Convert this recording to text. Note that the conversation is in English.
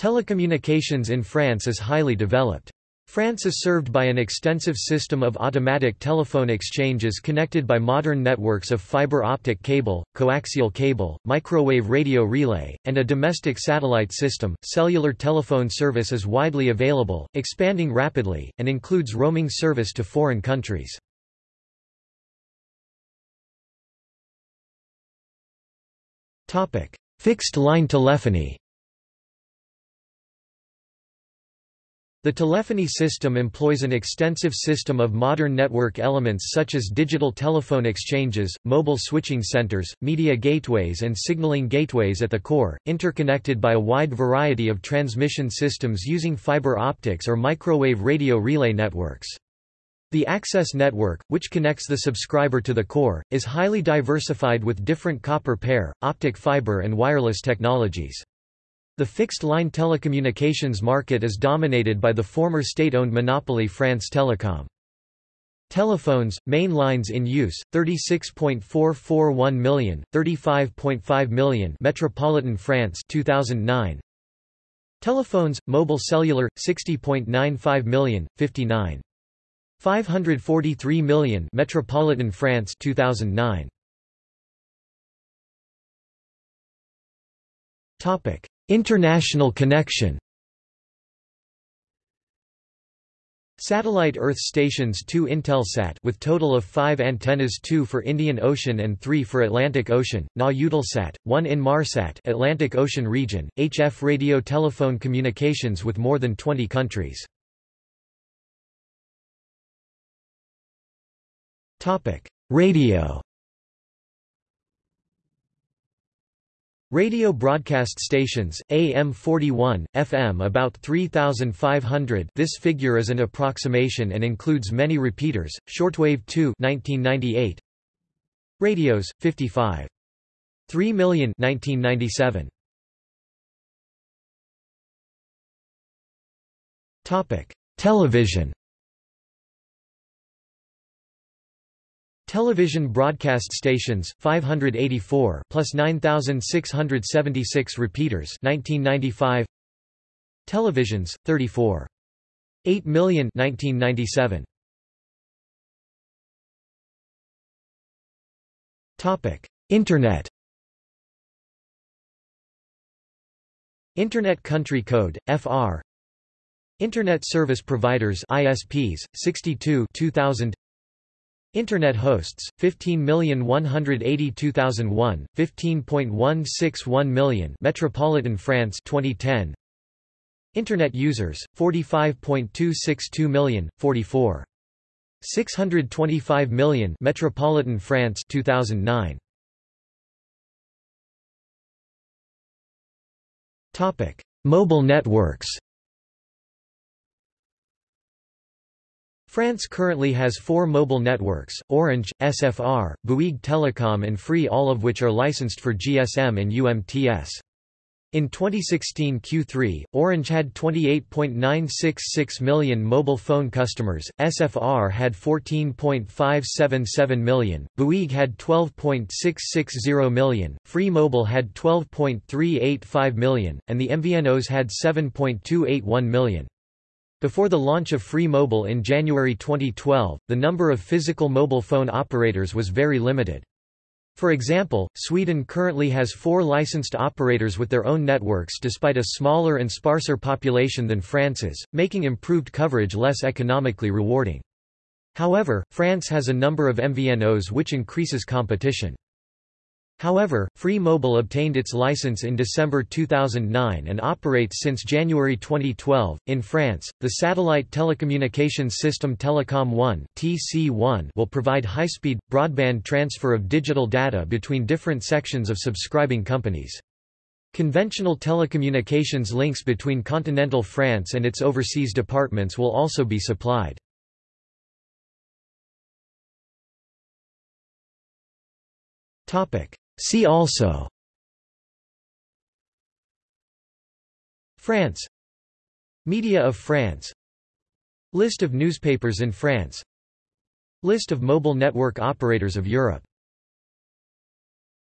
Telecommunications in France is highly developed. France is served by an extensive system of automatic telephone exchanges connected by modern networks of fiber optic cable, coaxial cable, microwave radio relay, and a domestic satellite system. Cellular telephone service is widely available, expanding rapidly, and includes roaming service to foreign countries. Topic: Fixed line telephony. The telephony system employs an extensive system of modern network elements such as digital telephone exchanges, mobile switching centers, media gateways and signaling gateways at the core, interconnected by a wide variety of transmission systems using fiber optics or microwave radio relay networks. The access network, which connects the subscriber to the core, is highly diversified with different copper pair, optic fiber and wireless technologies. The fixed-line telecommunications market is dominated by the former state-owned monopoly France Telecom. Telephones, main lines in use, 36.441 million, 35.5 million Metropolitan France 2009. Telephones, mobile cellular, 60.95 million, 59. 543 million Metropolitan France 2009. Topic: International connection Satellite Earth stations 2 Intelsat with total of 5 antennas 2 for Indian Ocean and 3 for Atlantic Ocean, Na Eutelsat, 1 Inmarsat Atlantic Ocean region, HF radio telephone communications with more than 20 countries. Radio Radio broadcast stations, AM 41, FM about 3,500 this figure is an approximation and includes many repeaters, shortwave 2 1998, Radios, 55. 3 million 1997. Television Television broadcast stations 584 plus 9676 repeaters 1995 Televisions 34 8 million 1997 Topic Internet. Internet Country Code FR Internet Service Providers ISPs 62 2000 Internet hosts 15,182,001, 15.161 million Metropolitan France 2010 Internet users 45.262 million 44 625 million Metropolitan France 2009 Topic Mobile networks France currently has four mobile networks, Orange, SFR, Bouygues Telecom and Free all of which are licensed for GSM and UMTS. In 2016 Q3, Orange had 28.966 million mobile phone customers, SFR had 14.577 million, Bouygues had 12.660 million, Free Mobile had 12.385 million, and the MVNOs had 7.281 million. Before the launch of Free Mobile in January 2012, the number of physical mobile phone operators was very limited. For example, Sweden currently has four licensed operators with their own networks despite a smaller and sparser population than France's, making improved coverage less economically rewarding. However, France has a number of MVNOs which increases competition. However, Free Mobile obtained its license in December 2009 and operates since January 2012. In France, the satellite telecommunications system Telecom 1 (TC1) will provide high-speed broadband transfer of digital data between different sections of subscribing companies. Conventional telecommunications links between continental France and its overseas departments will also be supplied. Topic: See also. France. Media of France. List of newspapers in France. List of mobile network operators of Europe